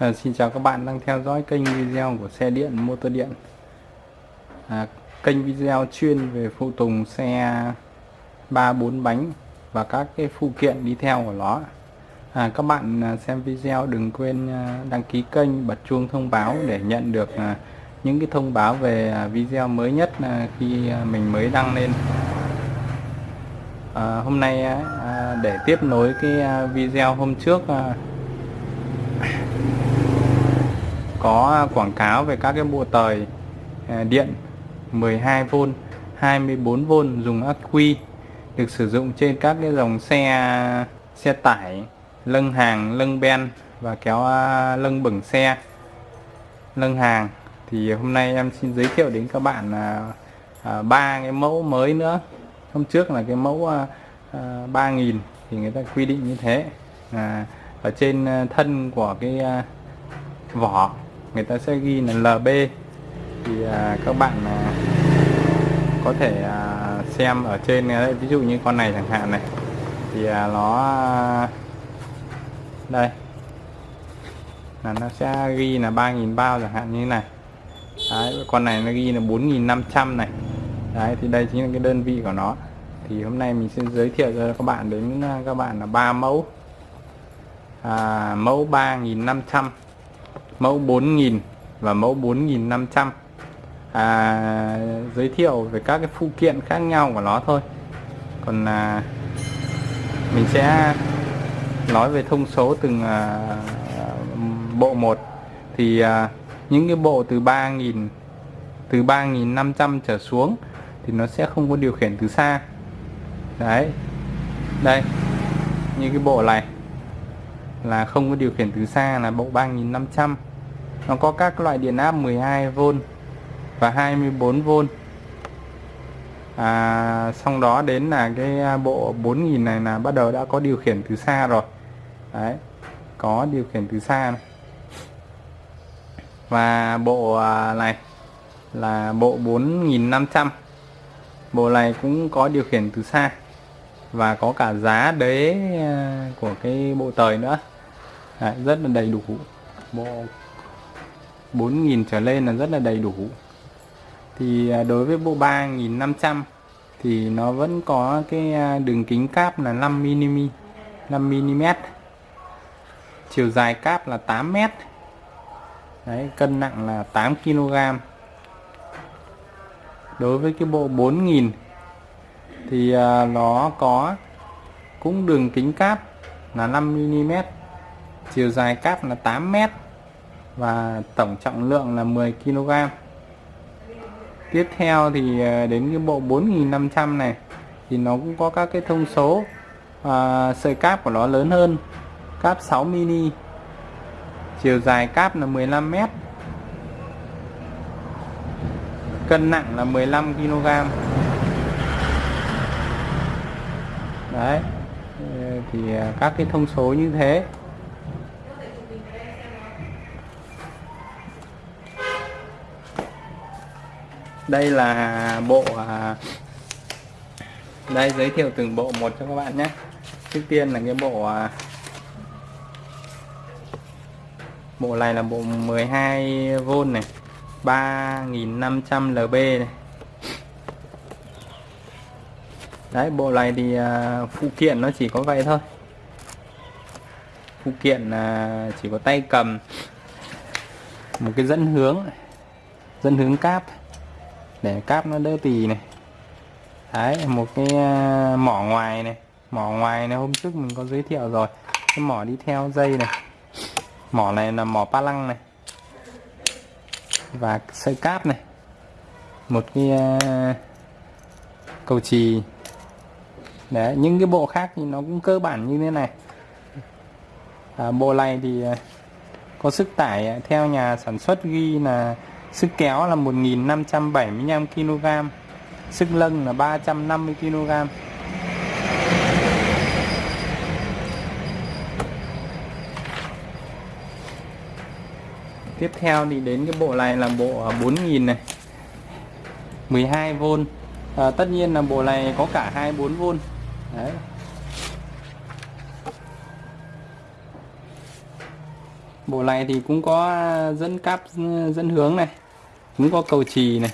À, xin chào các bạn đang theo dõi kênh video của xe điện motor điện. À, kênh video chuyên về phụ tùng xe 3-4 bánh và các cái phụ kiện đi theo của nó. À, các bạn à, xem video đừng quên à, đăng ký kênh bật chuông thông báo để nhận được à, những cái thông báo về video mới nhất khi mình mới đăng lên. À, hôm nay để tiếp nối cái video hôm trước có quảng cáo về các cái bộ tời à, điện 12V 24V dùng ắc quy được sử dụng trên các cái dòng xe xe tải lưng hàng lưng ben và kéo à, lân lưng bửng xe lưng hàng. Thì hôm nay em xin giới thiệu đến các bạn à, à ba cái mẫu mới nữa. Hôm trước là cái mẫu à, 3.000 thì người ta quy định như thế. À, ở trên thân của cái vỏ người ta sẽ ghi là LB thì à, các bạn à, có thể à, xem ở trên à, đấy ví dụ như con này chẳng hạn này. Thì à, nó à, đây. Là nó sẽ ghi là 3.000 bao chẳng hạn như thế này. Đấy, con này nó ghi là 4.500 này. Đấy thì đây chính là cái đơn vị của nó. Thì hôm nay mình sẽ giới thiệu cho các bạn đến à, các bạn là ba mẫu. À, mẫu 3.500 mẫu 4000 và mẫu 4500 à, giới thiệu về các cái phụ kiện khác nhau của nó thôi. Còn à, mình sẽ nói về thông số từng à, bộ một. Thì à, những cái bộ từ 3.000 từ 3.500 trở xuống thì nó sẽ không có điều khiển từ xa. Đấy. Đây. Như cái bộ này là không có điều khiển từ xa là bộ 3500 nó có các loại điện áp 12V và 24V à, xong đó đến là cái à, bộ 4000 này là bắt đầu đã có điều khiển từ xa rồi. Đấy có điều khiển từ xa này. và bộ à, này là bộ 4500 bộ này cũng có điều khiển từ xa và có cả giá đế à, của cái bộ tời nữa. Đấy, rất là đầy đủ. Bộ 4.000 trở lên là rất là đầy đủ. Thì à, đối với bộ 3.500 thì nó vẫn có cái à, đường kính cáp là 5mm 5mm chiều dài cáp là 8m Đấy, cân nặng là 8kg đối với cái bộ 4000 thì à, nó có cũng đường kính cáp là 5mm chiều dài cáp là 8m và tổng trọng lượng là 10 kg tiếp theo thì à, đến cái bộ 4500 này thì nó cũng có các cái thông số à, sợi cáp của nó lớn hơn cáp 6 mini. Chiều dài cáp là 15 m cân nặng là 15 kg đấy thì à, các cái thông số như thế. Đây là bộ à, đây giới thiệu từng bộ một cho các bạn nhé. Trước tiên là cái bộ à, bộ này là bộ 12V này 3500 lb này. Đấy bộ này thì à, phụ kiện nó chỉ có vậy thôi. Phụ kiện à, chỉ có tay cầm một cái dẫn hướng dẫn hướng cáp để cáp nó đỡ tì này. Đấy một cái à, mỏ ngoài này. Mỏ ngoài này hôm trước mình có giới thiệu rồi. Cái mỏ đi theo dây này. Mỏ này là mỏ pa lăng này. Và sợi cáp này. Một cái à, cầu trì. Đấy những cái bộ khác thì nó cũng cơ bản như thế này. À, bộ này thì à, có sức tải theo nhà sản xuất ghi là Sức kéo là 1575 kg Sức lưng là 350 kg. Tiếp theo thì đến cái bộ này là bộ 4000 này 12V à, Tất nhiên là bộ này có cả 24V Đấy. Bộ này thì cũng có dẫn cáp, dẫn hướng này, cũng có cầu trì này,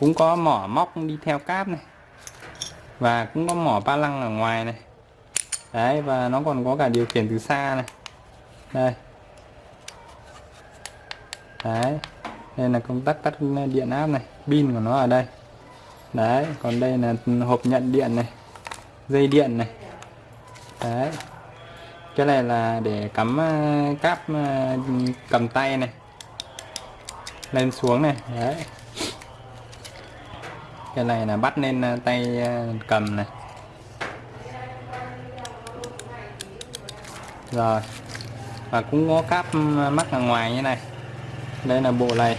cũng có mỏ móc đi theo cáp này, và cũng có mỏ ba lăng ở ngoài này. Đấy, và nó còn có cả điều khiển từ xa này. Đây. Đấy, đây là công tắc tắt điện áp này, pin của nó ở đây. Đấy, còn đây là hộp nhận điện này, dây điện này. Đấy cái này là để cắm ờ, cáp ờ, cầm tay này. Lên xuống này, đấy. Cái này là bắt lên ờ, tay cầm này. Rồi. Và cũng có cáp ừ, mắc ở ngoài như này. Đây là bộ này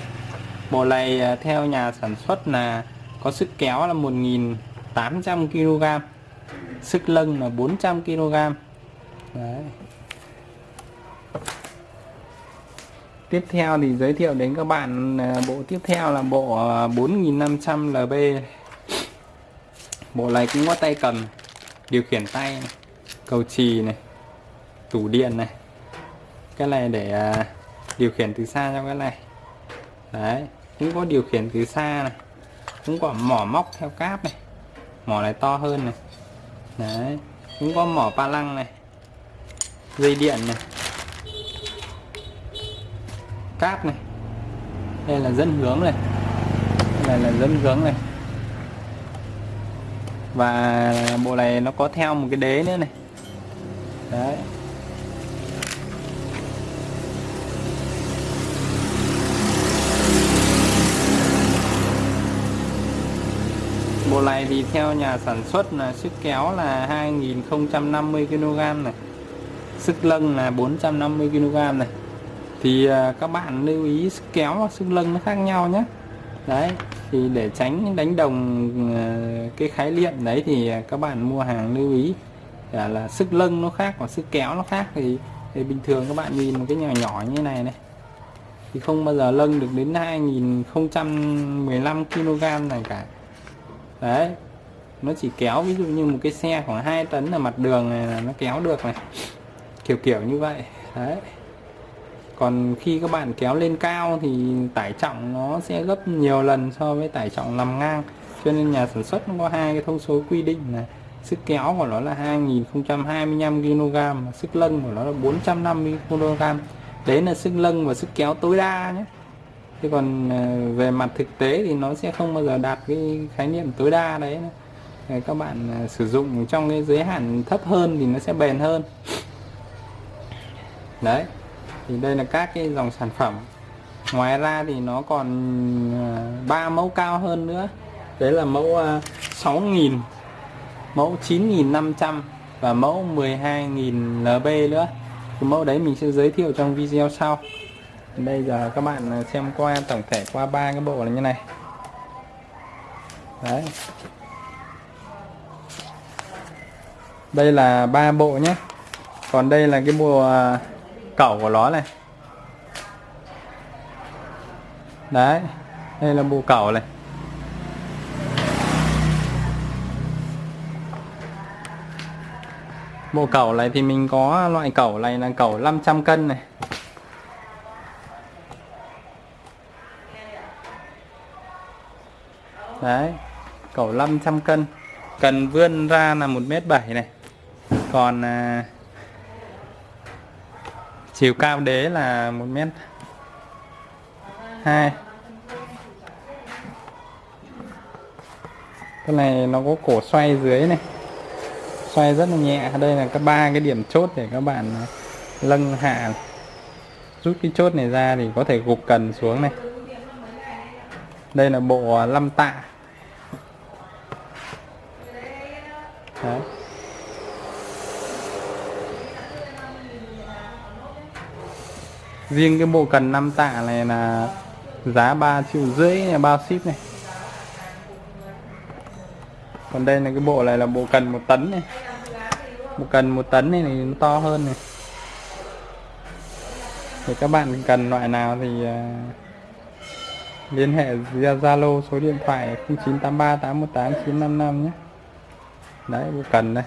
bộ này theo nhà sản xuất là có sức kéo là 1.800 kg sức lưng là 400 kg Đấy. tiếp theo thì giới thiệu đến các bạn à, bộ tiếp theo là bộ à, 4500 LB bộ này cũng có tay cầm điều khiển tay này, cầu chì này tủ điện này. Cái này để à, điều khiển từ xa cho cái này. Đấy cũng có điều khiển từ xa này cũng có mỏ móc theo cáp này mỏ này to hơn này. Đấy cũng có mỏ pa lăng này dây điện này, cáp này, đây là dẫn hướng này, đây là dẫn hướng này. Và bộ này nó có theo một cái đế nữa này. Đấy. Bộ này thì theo nhà sản xuất là sức kéo là 2050 kg này. Sức lưng là 450 kg này. Thì à, các bạn lưu ý sức kéo và sức lưng nó khác nhau nhé. Đấy thì để tránh đánh đồng à, cái khái niệm đấy thì à, các bạn mua hàng lưu ý là, là sức lưng nó khác và sức kéo nó khác. Thì, thì bình thường các bạn nhìn một cái nhỏ nhỏ như này này. Thì không bao giờ lưng được đến 2015 kg này cả. Đấy nó chỉ kéo ví dụ như một cái xe khoảng 2 tấn là mặt đường này là nó kéo được này kiểu kiểu như vậy. Đấy. Còn khi các bạn kéo lên cao thì tải trọng nó sẽ gấp nhiều lần so với tải trọng nằm ngang. Cho nên nhà sản xuất nó có hai cái thông số quy định là sức kéo của nó là 2025 kg sức lân của nó là 450 kg đấy là sức lân và sức kéo tối đa nhé. Thế còn ờ, về mặt thực tế thì nó sẽ không bao giờ đạt cái khái niệm tối đa đấy các bạn ờ, sử dụng trong cái giới hạn thấp hơn thì nó sẽ bền hơn đấy, thì đây là các cái dòng sản phẩm. Ngoài ra thì nó còn ờ, ba mẫu cao hơn nữa. Đấy là mẫu ờ, 6.000 mẫu 9.500 và mẫu 12.000 LB nữa. Cái mẫu đấy mình sẽ giới thiệu trong video sau. Bây giờ các bạn ờ, xem qua, tổng thể qua ba cái bộ là như này. Đấy. Đây là ba bộ nhé. Còn đây là cái bộ cẩu của nó này. Đấy đây là bộ cẩu này. Bộ cẩu này thì mình có loại cẩu này là cẩu 500 cân này. Đấy cẩu 500 cân. Cần vươn ra là một mét bảy này. Còn à, chiều cao đế là một mét hai. Cái này nó có cổ xoay dưới này. Xoay rất là nhẹ. Đây là các ba cái điểm chốt để các bạn à, lâng hạ. Rút cái chốt này ra thì có thể gục cần xuống này. Đây là bộ à, lâm tạ. Đấy. Riêng cái bộ cần 5 tạ này là giá 3 triệu rưỡi này bao ship này. Còn đây là cái bộ này là bộ cần một tấn này. Bộ cần một tấn này, này nó to hơn này. Thì các bạn cần loại nào thì uh, liên hệ via Zalo số điện thoại 0983 818 955 nhé. Đấy cần đây.